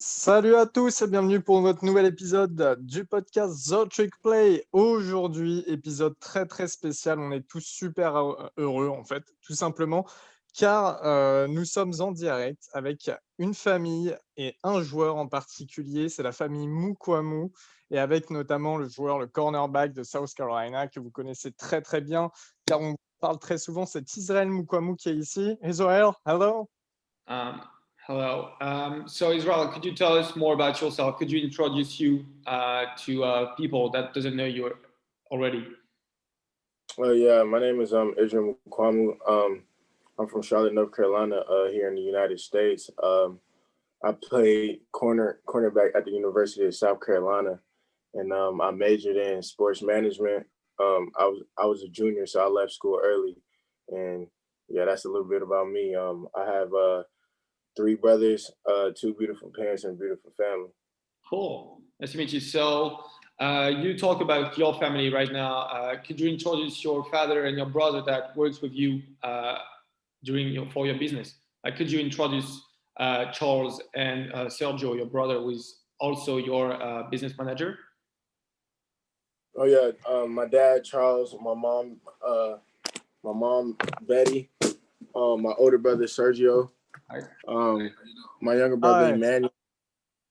Salut à tous et bienvenue pour notre nouvel épisode du podcast The Trick Play. Aujourd'hui, épisode très très spécial. On est tous super heureux en fait, tout simplement, car euh, nous sommes en direct avec une famille et un joueur en particulier. C'est la famille Mukwamu et avec notamment le joueur, le cornerback de South Carolina que vous connaissez très très bien, car on parle très souvent. C'est Israël Mukwamu qui est ici. Israël, hello. Um, Hello. Um, so Israel, could you tell us more about yourself? Could you introduce you uh, to uh, people that doesn't know you already? Well, yeah, my name is um, Israel Mukuamu. Um, I'm from Charlotte, North Carolina, uh, here in the United States. Um, I played corner cornerback at the University of South Carolina, and um, I majored in sports management. Um, I was I was a junior, so I left school early, and yeah, that's a little bit about me. Um, I have uh, three brothers, uh, two beautiful parents, and a beautiful family. Cool. Nice to meet you. So uh, you talk about your family right now. Uh, could you introduce your father and your brother that works with you uh, during your for your business? Uh, could you introduce uh, Charles and uh, Sergio, your brother, who is also your uh, business manager? Oh yeah, um, my dad Charles, my mom, uh, my mom Betty, um, my older brother Sergio, um, my younger brother Hi. Emmanuel,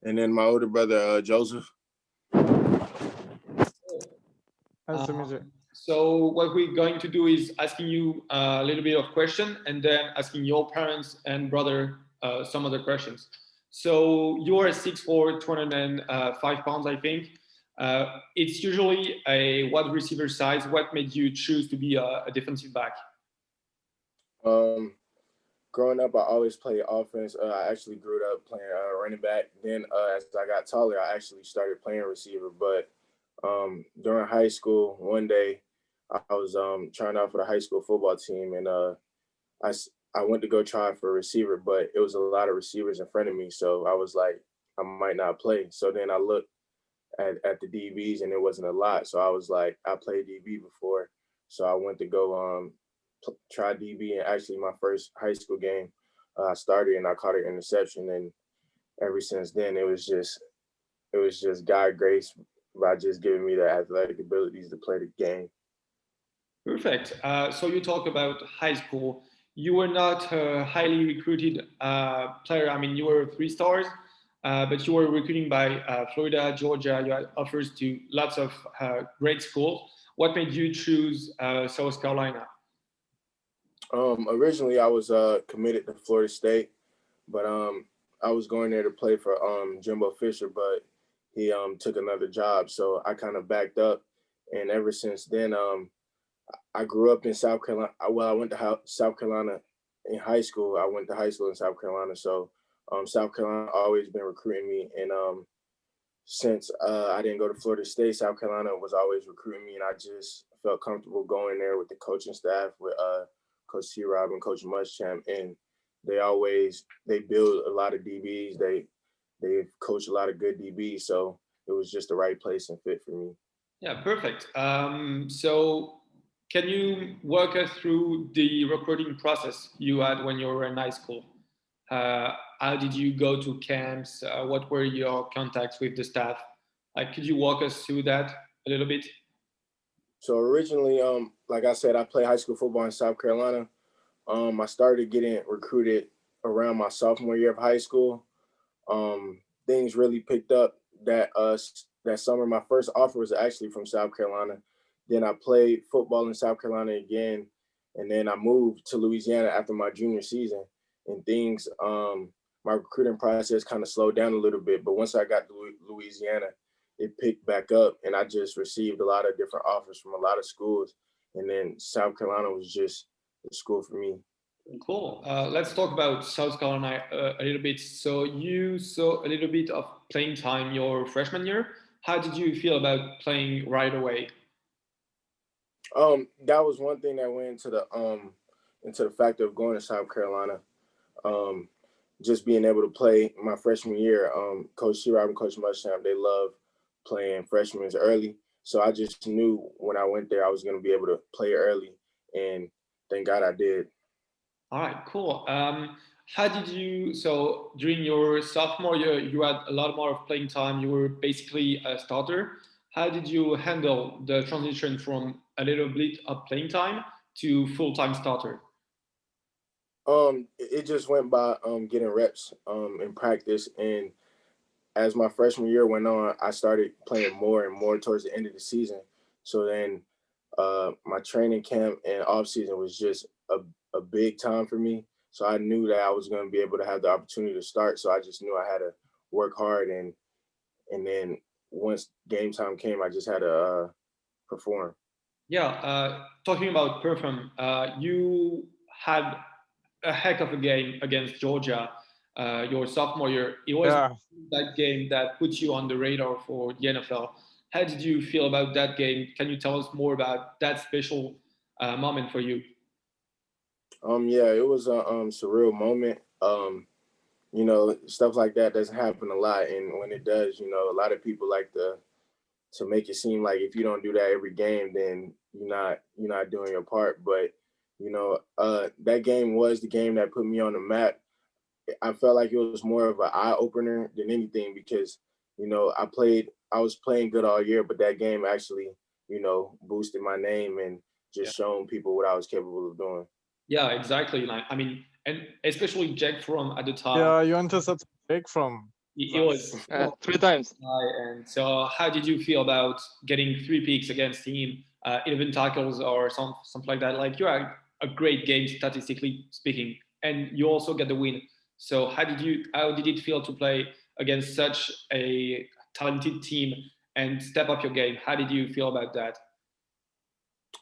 and then my older brother uh, Joseph. Uh, so what we're going to do is asking you a little bit of question and then asking your parents and brother uh, some other questions. So you are 6'4", 205 pounds, I think. Uh, it's usually a wide receiver size. What made you choose to be a, a defensive back? Um, growing up, I always played offense. Uh, I actually grew up playing uh, running back. Then uh, as I got taller, I actually started playing receiver. But um, during high school, one day I was um, trying out for the high school football team, and uh, I I went to go try for receiver, but it was a lot of receivers in front of me, so I was like, I might not play. So then I looked at, at the DBs, and it wasn't a lot. So I was like, I played DB before, so I went to go um, try DB and actually my first high school game, uh, I started and I caught an interception. And ever since then, it was just, it was just God grace by just giving me the athletic abilities to play the game. Perfect. Uh, so you talk about high school. You were not a highly recruited uh, player. I mean, you were three stars, uh, but you were recruiting by uh, Florida, Georgia. You had offers to lots of uh, great schools. What made you choose uh, South Carolina? Um, originally, I was uh, committed to Florida State, but um, I was going there to play for um, Jimbo Fisher, but he um, took another job, so I kind of backed up. And ever since then, um, I grew up in South Carolina. Well, I went to South Carolina in high school. I went to high school in South Carolina, so um, South Carolina always been recruiting me. And um, since uh, I didn't go to Florida State, South Carolina was always recruiting me, and I just felt comfortable going there with the coaching staff, with uh, Coach T. Rob and Coach Muschamp, and they always they build a lot of DBs. They they coach a lot of good DBs, so it was just the right place and fit for me. Yeah, perfect. Um, so can you walk us through the recruiting process you had when you were in high school? Uh, how did you go to camps? Uh, what were your contacts with the staff? Like, could you walk us through that a little bit? So originally, um, like I said, I played high school football in South Carolina. Um, I started getting recruited around my sophomore year of high school. Um, things really picked up that uh that summer. My first offer was actually from South Carolina. Then I played football in South Carolina again, and then I moved to Louisiana after my junior season. And things, um, my recruiting process kind of slowed down a little bit. But once I got to Louisiana, it picked back up and I just received a lot of different offers from a lot of schools. And then South Carolina was just the school for me. Cool. Uh, let's talk about South Carolina uh, a little bit. So you saw a little bit of playing time your freshman year. How did you feel about playing right away? Um, that was one thing that went into the um into the factor of going to South Carolina. Um, just being able to play my freshman year. Um, Coach T. Rob and Coach Muschamp, they love playing freshmen early. So I just knew when I went there, I was going to be able to play early. And thank God I did. All right, cool. Um, how did you, so during your sophomore year, you had a lot more of playing time. You were basically a starter. How did you handle the transition from a little bit of playing time to full-time starter? Um, it just went by um, getting reps um, in practice. And as my freshman year went on, I started playing more and more towards the end of the season. So then uh, my training camp and off season was just a, a big time for me. So I knew that I was going to be able to have the opportunity to start. So I just knew I had to work hard and and then once game time came, I just had to uh, perform. Yeah, uh, talking about perform, uh, you had a heck of a game against Georgia uh, your sophomore year. It was yeah. that game that put you on the radar for the NFL. How did you feel about that game? Can you tell us more about that special uh, moment for you? Um, yeah, it was a um, surreal moment. Um, you know, stuff like that doesn't happen a lot, and when it does, you know, a lot of people like to to make it seem like if you don't do that every game, then you're not you're not doing your part. But you know, uh, that game was the game that put me on the map. I felt like it was more of an eye opener than anything because, you know, I played, I was playing good all year, but that game actually, you know, boosted my name and just yeah. shown people what I was capable of doing. Yeah, exactly. Like, I mean, and especially Jack Fromm at the time. Yeah, you intercepted Jake Fromm. It was uh, three times. And so, how did you feel about getting three picks against him, uh, 11 tackles or some something like that? Like, you had a great game statistically speaking, and you also get the win. So, how did you? How did it feel to play against such a talented team and step up your game? How did you feel about that?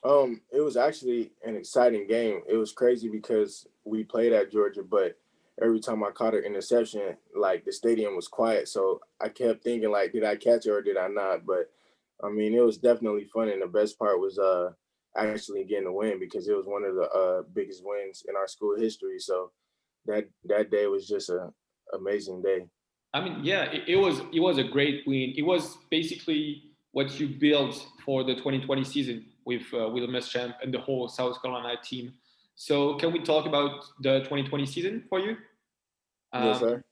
Um, it was actually an exciting game. It was crazy because we played at Georgia, but every time I caught an interception, like the stadium was quiet. So I kept thinking like, did I catch it or did I not? But I mean, it was definitely fun. And the best part was uh actually getting the win because it was one of the uh biggest wins in our school history. So that that day was just a amazing day. I mean, yeah, it, it was it was a great win. It was basically what you built for the 2020 season with uh, Will Muschamp and the whole South Carolina team. So can we talk about the 2020 season for you? Um, yes, sir.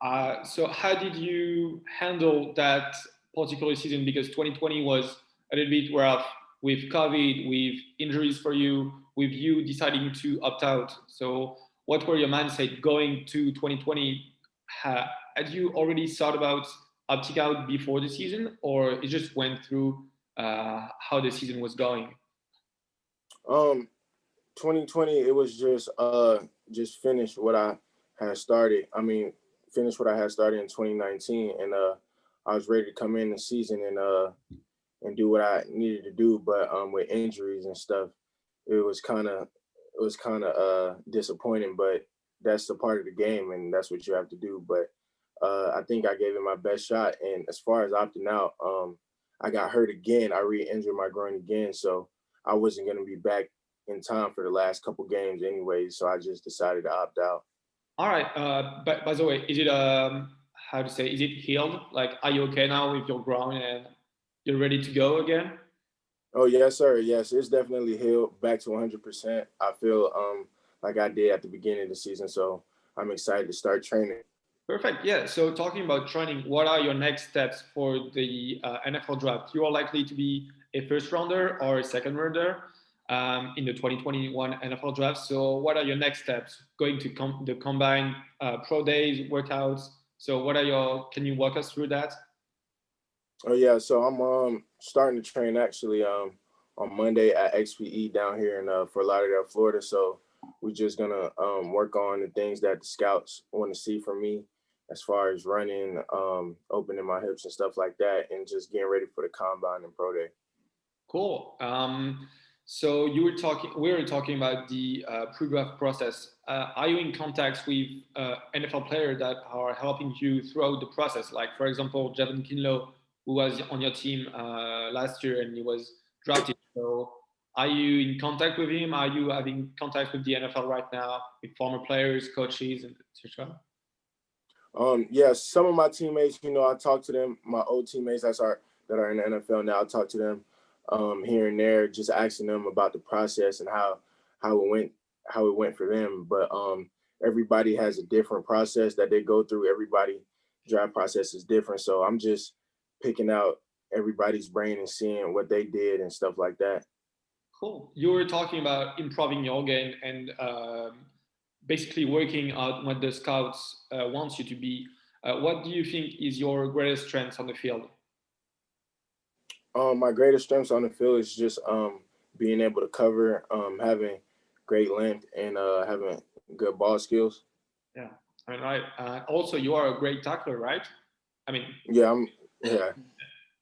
Uh, so how did you handle that particular season? Because 2020 was a little bit rough with COVID, with injuries for you, with you deciding to opt out. So what were your mindset going to 2020? had you already thought about opting out before the season or it just went through uh, how the season was going? Um, 2020, it was just uh just finish what I had started. I mean, finish what I had started in 2019, and uh, I was ready to come in the season and uh and do what I needed to do. But um, with injuries and stuff, it was kind of it was kind of uh disappointing. But that's the part of the game, and that's what you have to do. But uh, I think I gave it my best shot. And as far as opting out, um, I got hurt again. I re-injured my groin again, so I wasn't going to be back in time for the last couple games anyway. So I just decided to opt out. All right. Uh, but by the way, is it um how to say? Is it healed? Like, are you okay now with your groin and you're ready to go again? Oh yes, sir. Yes, it's definitely healed back to 100. percent I feel um like I did at the beginning of the season, so I'm excited to start training. Perfect. Yeah. So talking about training, what are your next steps for the uh, NFL draft? You are likely to be a first rounder or a second rounder um, in the 2021 NFL draft. So what are your next steps? Going to com the combine uh, pro days, workouts. So what are your? Can you walk us through that? Oh yeah. So I'm um starting to train actually um on Monday at XPE down here in uh, Fort Lauderdale, Florida. So we're just gonna um, work on the things that the scouts want to see from me as far as running, um, opening my hips and stuff like that, and just getting ready for the combine and pro day. Cool. Um, so you were talking, we were talking about the uh, pre-draft process. Uh, are you in contact with uh, NFL players that are helping you throughout the process? Like, for example, Javon Kinlaw, who was on your team uh, last year and he was drafted. So are you in contact with him? Are you having contact with the NFL right now, with former players, coaches, etc.? Um, yeah, some of my teammates, you know, I talk to them, my old teammates that's are that are in the NFL now, I talk to them um, here and there, just asking them about the process and how how it went how it went for them. But um, everybody has a different process that they go through. Everybody draft process is different. So I'm just picking out everybody's brain and seeing what they did and stuff like that. Cool. You were talking about improving your game and um, basically working out what the scouts uh, wants you to be. Uh, what do you think is your greatest strength on the field? Um, my greatest strengths on the field is just um, being able to cover, um, having great length, and uh, having good ball skills. Yeah, I mean, right. Uh, also, you are a great tackler, right? I mean, yeah, I'm. Yeah,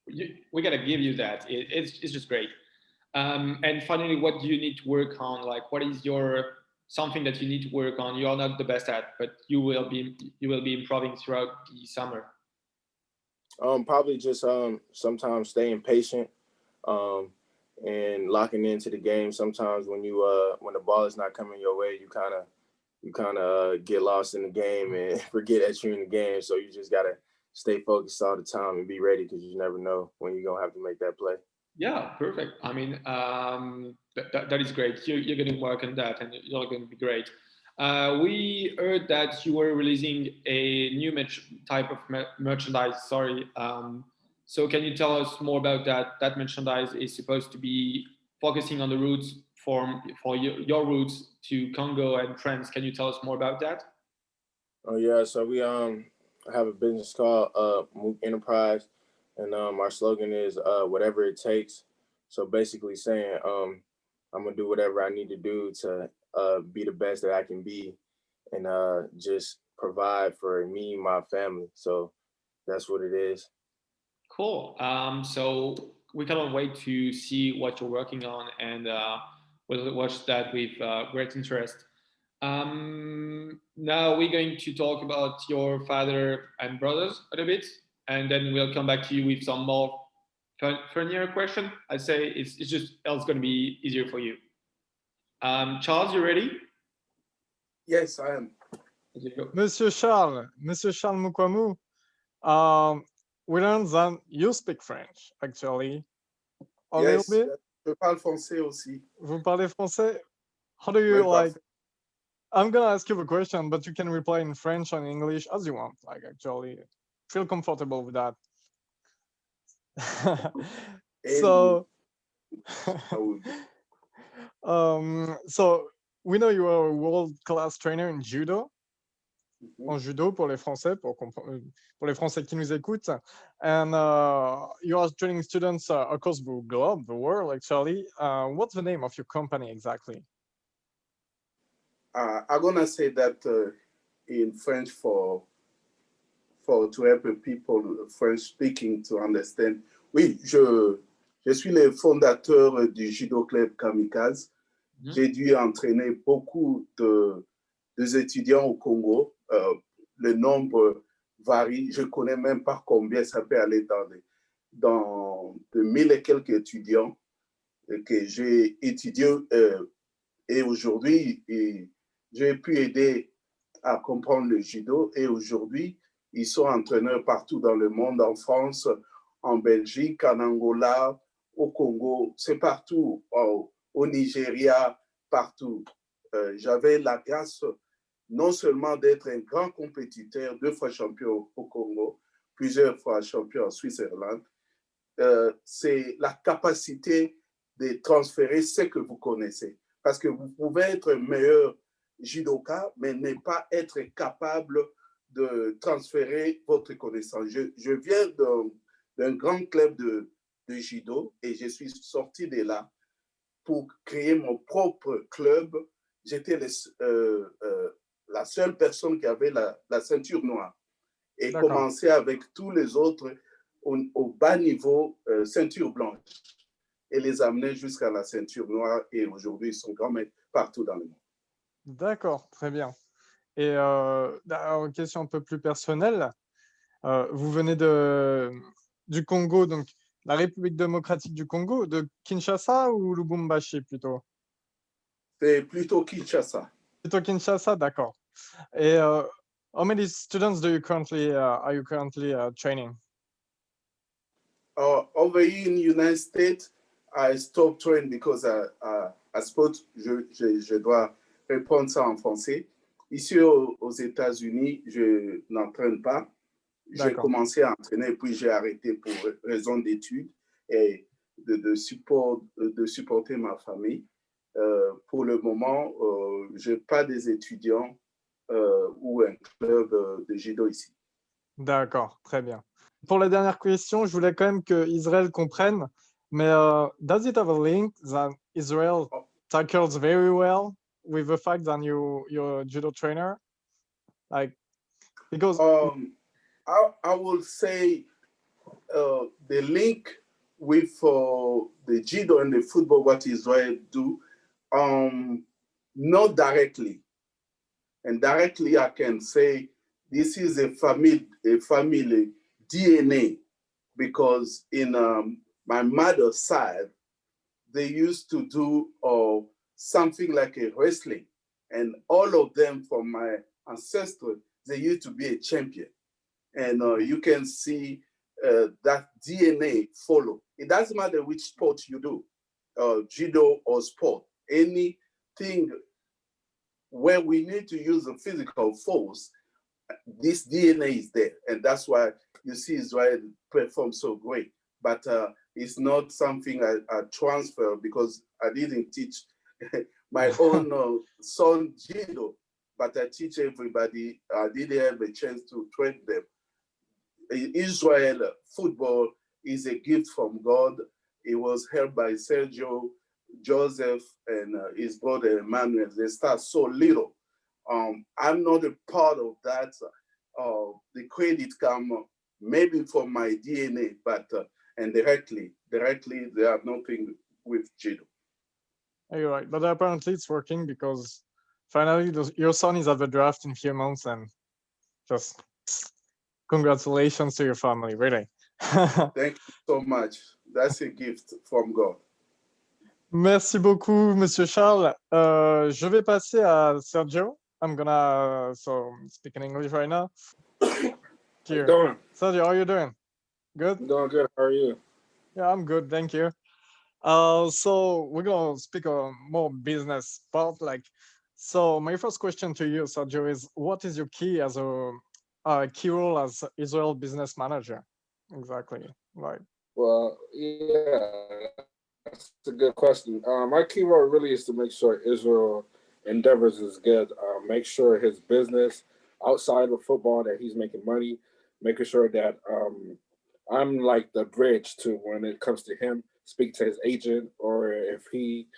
you, we gotta give you that. It, it's it's just great. Um, and finally, what do you need to work on? Like, what is your something that you need to work on? You are not the best at, but you will be you will be improving throughout the summer. Um, probably just um sometimes staying patient, um, and locking into the game. Sometimes when you uh when the ball is not coming your way, you kind of you kind of uh, get lost in the game and forget that you're in the game. So you just gotta stay focused all the time and be ready because you never know when you're gonna have to make that play. Yeah, perfect. I mean, um, that, that, that is great. You, you're going to work on that and you're going to be great. Uh, we heard that you were releasing a new type of merchandise. Sorry. Um, so can you tell us more about that? That merchandise is supposed to be focusing on the routes for, for your, your routes to Congo and France. Can you tell us more about that? Oh yeah, so we um have a business called uh Enterprise, and um our slogan is uh whatever it takes. So basically saying um I'm gonna do whatever I need to do to uh, be the best that I can be and uh, just provide for me and my family. So that's what it is. Cool. Um, so we cannot wait to see what you're working on and uh, we'll watch that with uh, great interest. Um, now we're going to talk about your father and brothers a little bit, and then we'll come back to you with some more funnier question. I'd say it's, it's just else going to be easier for you. Um, Charles, you ready? Yes, I am. Monsieur Charles, Monsieur Charles Mukuamu, um, we learned that you speak French, actually. A yes, little bit. Je parle français aussi. Vous parlez français? How do you like? I'm gonna ask you a question, but you can reply in French or in English as you want. Like, actually, feel comfortable with that. so um, so we know you are a world-class trainer in judo mm-hmm. en judo pour les Français, pour, euh, pour les Français qui nous écoutent. And uh, you are training students uh, across the globe, the world actually. Uh, what's the name of your company exactly? Uh, I'm gonna say that uh, in French for for to help people French speaking to understand. Oui, je, je suis le fondateur du Judo Club Kamikaze. Mm -hmm. J'ai dû entraîner beaucoup de, étudiants au Congo. Euh, le nombre varie. Je ne connais même pas combien ça peut aller dans, des, dans de mille et quelques étudiants que j'ai étudié. Euh, et aujourd'hui, j'ai pu aider à comprendre le judo. Et aujourd'hui, ils sont entraîneurs partout dans le monde, en France, en Belgique, en Angola, au Congo, c'est partout, au, Nigeria, partout. Euh, J'avais la grâce non seulement d'être un grand compétiteur, deux fois champion au Congo, plusieurs fois champion en Suisse-Irlande, euh, c'est la capacité de transférer ce que vous connaissez. Parce que vous pouvez être meilleur judoka, mais ne pas être capable de transférer votre connaissance. Je, je viens d'un grand club de, de judo et je suis sorti de là pour créer mon propre club. J'étais euh, euh, la seule personne qui avait la, la ceinture noire et commencer avec tous les autres au, au bas niveau euh, ceinture blanche et les amener jusqu'à la ceinture noire et aujourd'hui ils sont quand même partout dans le monde. D'accord, très bien. Et euh, une question un peu plus personnelle, euh, vous venez de, du Congo, donc la République démocratique du Congo, de Kinshasa ou Lubumbashi plutôt? C'est plutôt Kinshasa. Plutôt Kinshasa, d'accord. Et uh, how many students do you currently uh, are you currently uh, training? Uh, over here in the United States, I stopped training because I, I, I suppose je, je, je dois répondre ça en français. ici aux, aux États-Unis, je n'entraîne pas. J'ai commencé à entraîner, puis j'ai arrêté pour raison d'études et de, de, support, de supporter ma famille. Euh, pour le moment, euh, je n'ai pas des étudiants euh, ou un club de judo ici. D'accord, très bien. Pour la dernière question, je voulais quand même que Israël comprenne, mais uh, does it have a link that Israel oh. tackles very well? With the fact that you you're a judo trainer? Like, because um, I, I will say uh, the link with uh, the judo and the football, what Israel do, um, not directly. And directly I can say this is a family, a family DNA because in um, my mother's side, they used to do uh, something like a wrestling. And all of them from my ancestors, they used to be a champion. And uh, you can see uh, that DNA follow. It doesn't matter which sport you do, uh, judo or sport, anything where we need to use a physical force, this DNA is there. And that's why you see Israel perform so great. But uh, it's not something I, I, transfer because I didn't teach my own uh, son judo, but I teach everybody. I didn't have a chance to train them. Israel football is a gift from God. It was held by Sergio, Joseph, and uh, his brother Emmanuel. They start so little. Um, I'm not a part of that. Uh, the credit come maybe from my DNA, but uh, and directly, directly they have nothing with judo. You're right, but apparently it's working because finally your son is at the draft in a few months and just congratulations to your family, really. Thank you so much. That's a gift from God. Merci beaucoup, Monsieur Charles. Euh, je vais passer à Sergio. I'm gonna uh, so speak in English right now. Here. Doing? Sergio, how are you doing? Good? I'm doing good. How are you? Yeah, I'm good. Thank you. Uh, so we're gonna speak on more business part. Like, so my first question to you, Sergio, is what is your key as a uh, key role as Israel business manager? Exactly. Right. Well, yeah, that's a good question. Uh, my key role really is to make sure Israel endeavors is good. Uh, make sure his business outside of football that he's making money, making sure that um, I'm like the bridge to when it comes to him, speak to his agent, or if he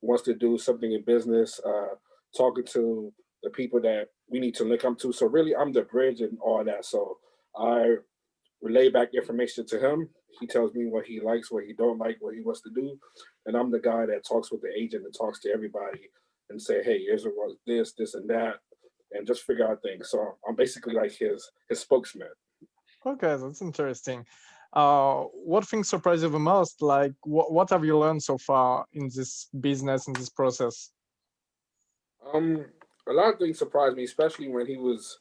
wants to do something in business, uh, talking to the people that we need to link up to. So really, I'm the bridge and all that. So I relay back information to him. He tells me what he likes, what he don't like, what he wants to do. And I'm the guy that talks with the agent and talks to everybody and say, hey, here's what this, this, and that, and just figure out things. So I'm basically like his his spokesman. Okay, that's interesting. Uh, what things surprise you the most? Like, what what have you learned so far in this business in this process? Um, a lot of things surprised me, especially when he was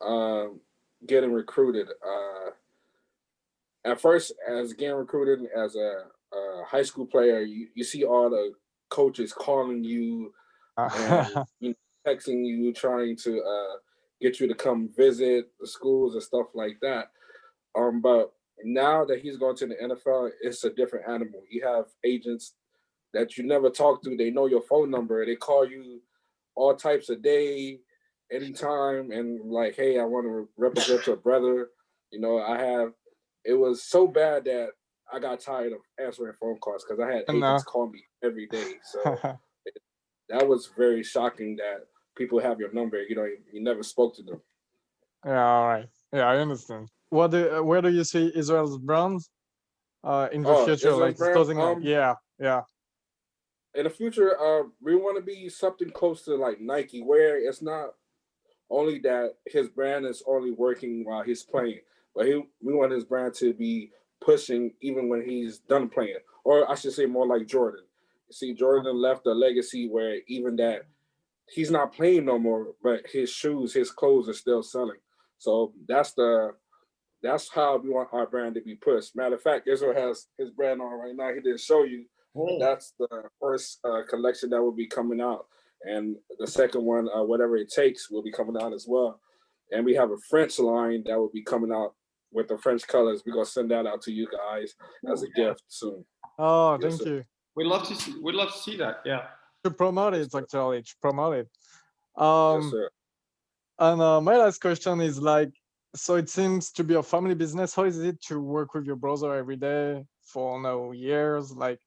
uh, getting recruited. Uh, at first, as getting recruited as a, a high school player, you, you see all the coaches calling you, and, you know, texting you, trying to uh, get you to come visit the schools and stuff like that. Um, but now that he's going to the NFL, it's a different animal. You have agents that you never talk to. They know your phone number. They call you all types of day, anytime, and like, hey, I want to represent your brother. You know, I have. It was so bad that I got tired of answering phone calls because I had agents call me every day. So it, that was very shocking that people have your number. You know, you, you never spoke to them. Yeah, all right. Yeah, I understand. What do, where do you see Israel's brand uh, in the oh, future? Israel's like brand, um, yeah, yeah in the future, uh, we want to be something close to like Nike, where it's not only that his brand is only working while he's playing, but he, we want his brand to be pushing even when he's done playing, or I should say more like Jordan. See, Jordan left a legacy where even that he's not playing no more, but his shoes, his clothes are still selling. So that's the that's how we want our brand to be pushed. Matter of fact, Israel has his brand on right now. He didn't show you, Oh. That's the first uh, collection that will be coming out. and the second one, uh, whatever it takes, will be coming out as well. And we have a French line that will be coming out with the French colors. We're gonna send that out to you guys as a gift soon. Oh, Yes, thank sir. you. We'd love to see. We'd love to see that. Yeah. To promote it, actually, to promote it. Yes, Um, sir. and uh, my last question is like, so it seems to be a family business. How is it to work with your brother every day for now years? Like,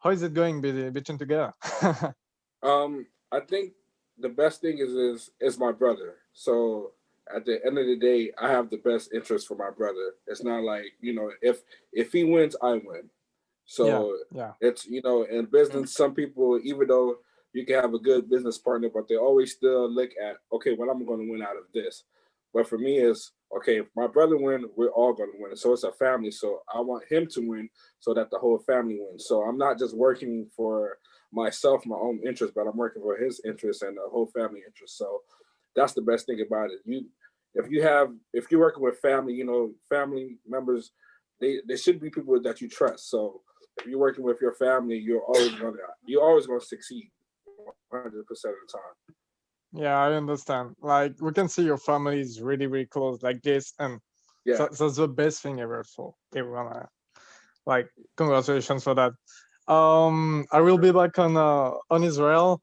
how is it going be- between together? Um, I think the best thing is is is my brother. So at the end of the day, I have the best interest for my brother. It's not like you know if if he wins, I win. So yeah. it's you know in business, some people even though you can have a good business partner, but they always still look at okay, what I'm going to win out of this. But for me, is okay if my brother win, we're all going to win. So it's a family. So I want him to win so that the whole family wins. So I'm not just working for myself, my own interest, but I'm working for his interest and the whole family interest. So that's the best thing about it. You, if you have, if you're working with family, you know, family members, they they should be people that you trust. So if you're working with your family, you're always gonna you're always gonna succeed, 100 percent of the time. Yeah, I understand. Like, we can see your family is really, really close like this. And Yeah. So, that's the best thing ever for everyone. uh, Like, congratulations for that. Um, I will be back on uh, on Israel.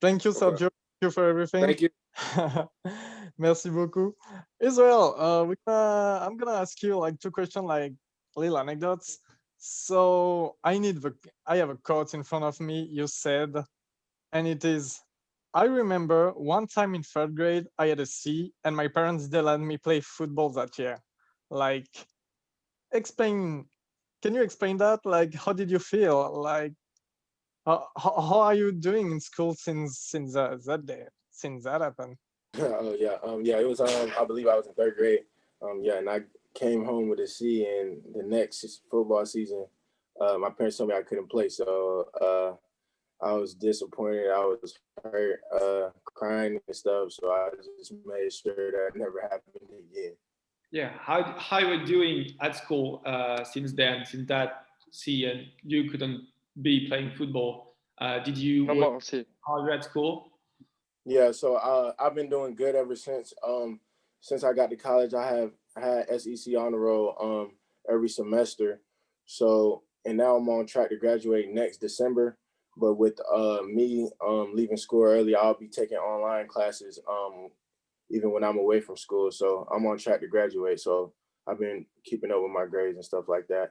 Thank you. Sergio. Thank you for everything. Thank you. Merci beaucoup. Israel, uh, we gonna, I'm gonna ask you like two questions, like little anecdotes. So I need the, I have a quote in front of me. You said, and it is, I remember one time in third grade, I had a C and my parents didn't let me play football that year. Like, explain, can you explain that? Like, how did you feel? Like, how, how, how are you doing in school since, since uh, that day, since that happened? oh yeah, um, yeah. It was um, I believe I was in third grade. Um, yeah, and I came home with a C, and the next football season, uh, my parents told me I couldn't play, so uh, I was disappointed. I was hurt, uh, crying and stuff. So I just made sure that never happened again. Yeah. How how you were doing at school uh, since then? Since that C and you couldn't be playing football. Uh, did you No work more, see. at school? Yeah, so uh, I've been doing good ever since. Um, since I got to college, I have had SEC Honor Roll um every semester. So and now I'm on track to graduate next December. But with uh me um leaving school early, I'll be taking online classes um even when I'm away from school. So I'm on track to graduate. So I've been keeping up with my grades and stuff like that.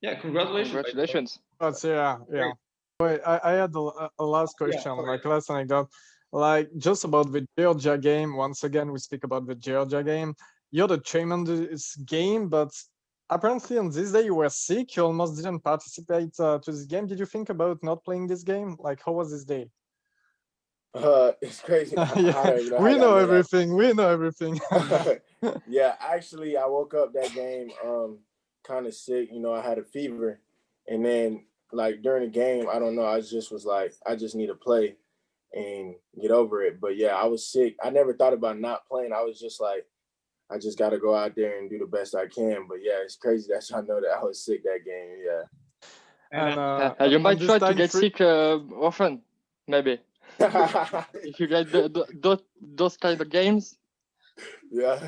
Yeah. Congratulations. Congratulations. That's yeah, yeah. Wait, I, I had a, a last question, sorry. like last anecdote, like just about the Georgia game. Once again, we speak about the Georgia game. You're the chairman of this game, but apparently on this day you were sick. You almost didn't participate uh, to this game. Did you think about not playing this game? Like, how was this day? Uh it's crazy. I- I don't yeah, even we know everything. We know everything. yeah, actually, I woke up that game um kind of sick. You know, I had a fever, and then like during the game, I don't know. I just was like, I just need to play and get over it. But yeah, I was sick. I never thought about not playing. I was just like, I just got to go out there and do the best I can. But yeah, it's crazy that y'all know that I was sick that game. Yeah. and uh, Uh, you might try to get sick uh, often, maybe. If you get the, the, those, those kind of games, yeah.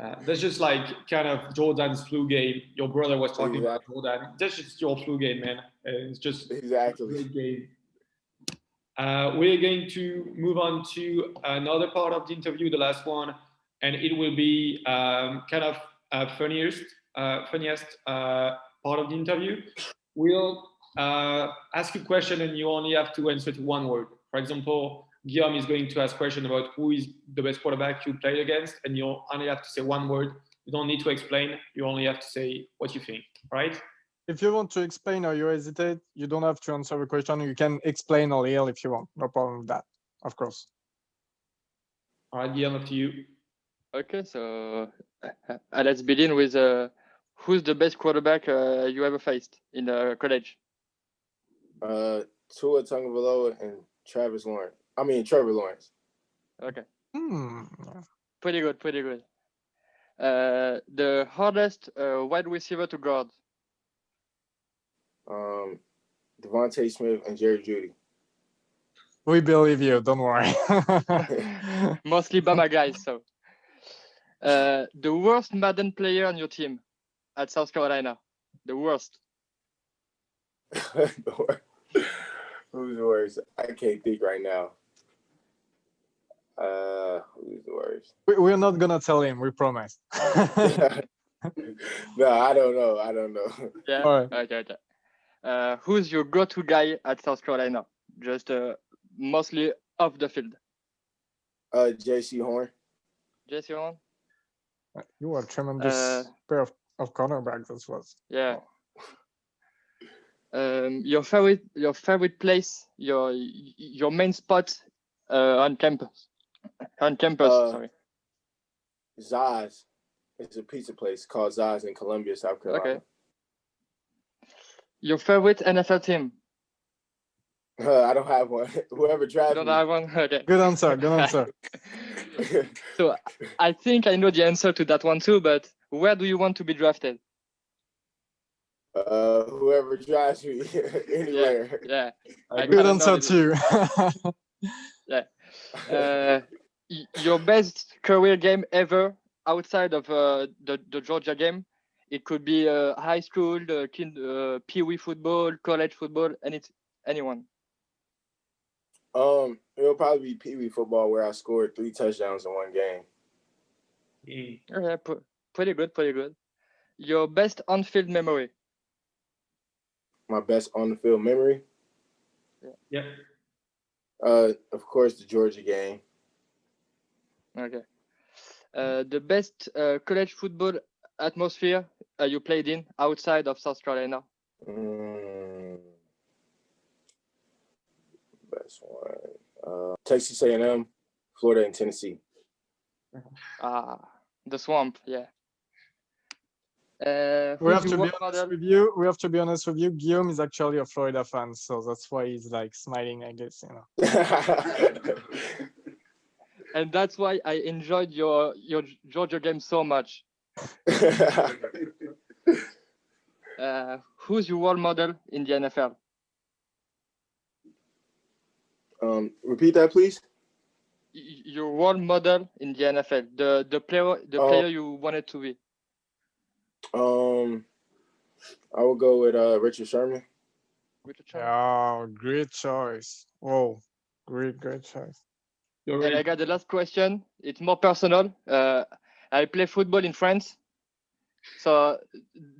Uh, that's just like kind of Jordan's flu game. Your brother was talking about Jordan. That's just your flu game, man. Uh, It's just a Exactly. great game. Uh, we're going to move on to another part of the interview, the last one, and it will be um, kind of uh, funniest, uh, funniest uh, part of the interview. We'll uh, ask you a question, and you only have to answer to one word. For example, Guillaume is going to ask question about who is the best quarterback you played against, and you only have to say one word. You don't need to explain. You only have to say what you think. Right? if you want to explain or you hesitate, you don't have to answer the question. You can explain a little if you want. No problem with that, of course. All right, Guillaume, up to you. Okay. So uh, let's begin with uh, who's the best quarterback uh, you ever faced in uh, college? Uh, Tua Tagovailoa and Travis Lawrence. I mean Trevor Lawrence. Okay, Hmm. pretty good, pretty good. Uh, the hardest uh, wide receiver to guard. Um, DeVonta Smith and Jerry Jeudy. We believe you. Don't worry. Mostly Bama guys. So, uh, the worst Madden player on your team at South Carolina. The worst. who's the worst? I can't think right now. Uh, who's the worst? We, we're not gonna tell him. We promise. no, I don't know. I don't know. Yeah. All right. Okay. okay. Uh, who's your go-to guy at South Carolina? Just uh, mostly off the field. Uh, Jaycee Horn. Jaycee Horn. You are a tremendous Uh, pair of, of cornerbacks. That was. Yeah. Um, your favorite, your favorite place, your your main spot uh, on campus, on campus. Uh, sorry. Zaz. is a pizza place called Zaz in Columbia, South Carolina. Okay. Your favorite NFL team. Uh, I don't have one. Whoever You drafted don't me. have one. Okay. Good answer. Good answer. So I think I know the answer to that one too. But where do you want to be drafted? uh, whoever drafts me anywhere. Yeah. I Good kinda answer know too. Uh, your best career game ever outside of uh, the the Georgia game. It could be uh, high school, uh, kind, uh, pee wee football, college football, any anyone. Um, it'll probably be Pee Wee football where I scored three touchdowns in one game. Mm. Yeah, pr- pretty good, pretty good. Your best on-field memory. My best on the field memory, Yeah. uh, of course, the Georgia game. Okay. Uh, the best uh, college football atmosphere uh, you played in outside of South Carolina. Mm, best one, uh, Texas A&M, Florida, and Tennessee. Ah, the swamp. Yeah. Uh, we have to be honest with you. We have to be honest with you. Guillaume is actually a Florida fan, so that's why he's like smiling. I guess you know. and that's why I enjoyed your your Georgia game so much. Uh, who's your role model in the NFL? Um, repeat that, please. Your role model in the NFL, the the player the Oh. player you wanted to be. Um, I will go with uh, Richard Sherman. Richard Sherman. Oh, great choice. Whoa, great, great choice. You're And I got the last question. It's more personal. Uh, I play football in France. So,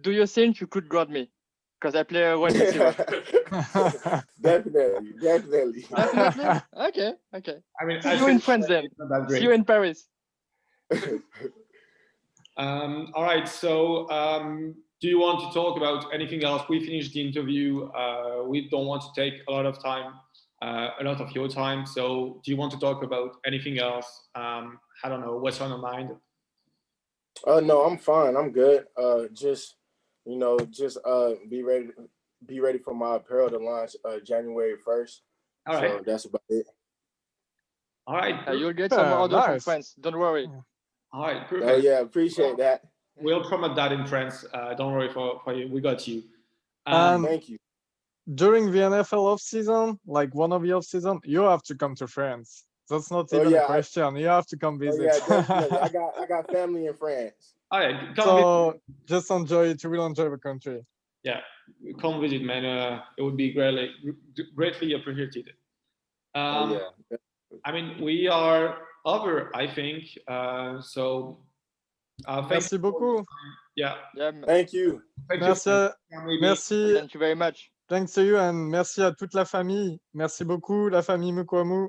do you think you could guard me? Because I play a wide receiver. definitely, definitely. Definitely. Okay. Okay. I mean, See I you in France then. it's not See you in Paris. Um, all right. So, um, do you want to talk about anything else? We finished the interview. Uh, we don't want to take a lot of time, uh, a lot of your time. So, do you want to talk about anything else? Um, I don't know. What's on your mind? Uh, no, I'm fine. I'm good. Uh, just you know, just uh, be ready. Be ready for my apparel to launch uh, January first. All right. So that's about it. All right. Uh, you'll get some Yeah, order from nice. France. Don't worry. All right. Oh Perfect. yeah, appreciate that. We'll promote that in France. Uh, don't worry for, for you. We got you. Um, Um, Thank you. During the NFL off season, like one of the off season, you have to come to France. That's not Oh, even yeah, a I- question. You have to come Oh, visit. yeah. I got I got family in France. All right. Come, so just enjoy it. You will enjoy the country. Yeah, come visit, man. Uh, it would be greatly, greatly appreciated. Um, oh yeah. I mean, we are over, I think. Uh, so, uh, thank Merci beaucoup. Yeah. Yeah, Thank you. Thank you. Merci, Maybe- merci, thank you very much. thanks to you and merci à toute la famille. Merci beaucoup, la famille Mukuamu.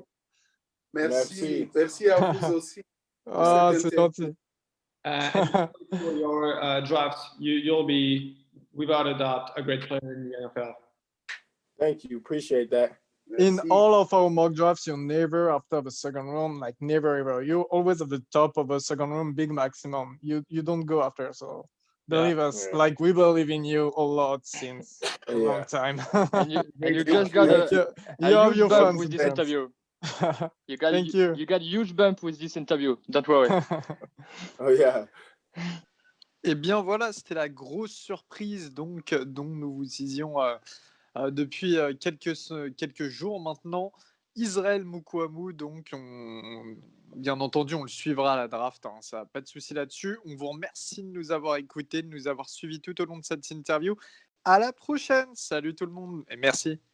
Merci. Merci. Merci à vous aussi. Ah, cet c'est été. gentil. Uh, for your uh, draft, you, you'll be, without a doubt, a great player in the NFL. Thank you. Appreciate that. In Merci. all of our mock drafts, you're never after the second round, like never ever. You're always at the top of the second round, big maximum. You you don't go after. So Yeah. believe us, Yeah. like we believe in you a lot since a Yeah. long time. And you, and you Thank you. just got Thank a, you. a You have huge your bump You got Thank you. you. got huge bump with this interview. Don't worry. Oh yeah. Eh bien voilà, c'était la grosse surprise donc dont nous vous disions euh, euh, depuis euh, quelques, quelques jours maintenant. Israël Moukouamou. Donc, bien entendu, on le suivra à la draft. Hein, ça, pas de souci là-dessus. On vous remercie de nous avoir écoutés, de nous avoir suivis tout au long de cette interview. À la prochaine. Salut tout le monde et merci.